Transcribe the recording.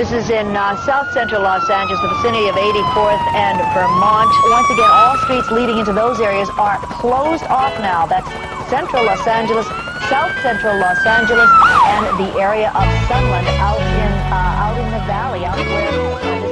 This is in uh, south central Los Angeles, the vicinity of 84th and Vermont. Once again, all streets leading into those areas are closed off now. That's central Los Angeles, south central Los Angeles, and the area of Sunland out in, uh, out in the valley, out where...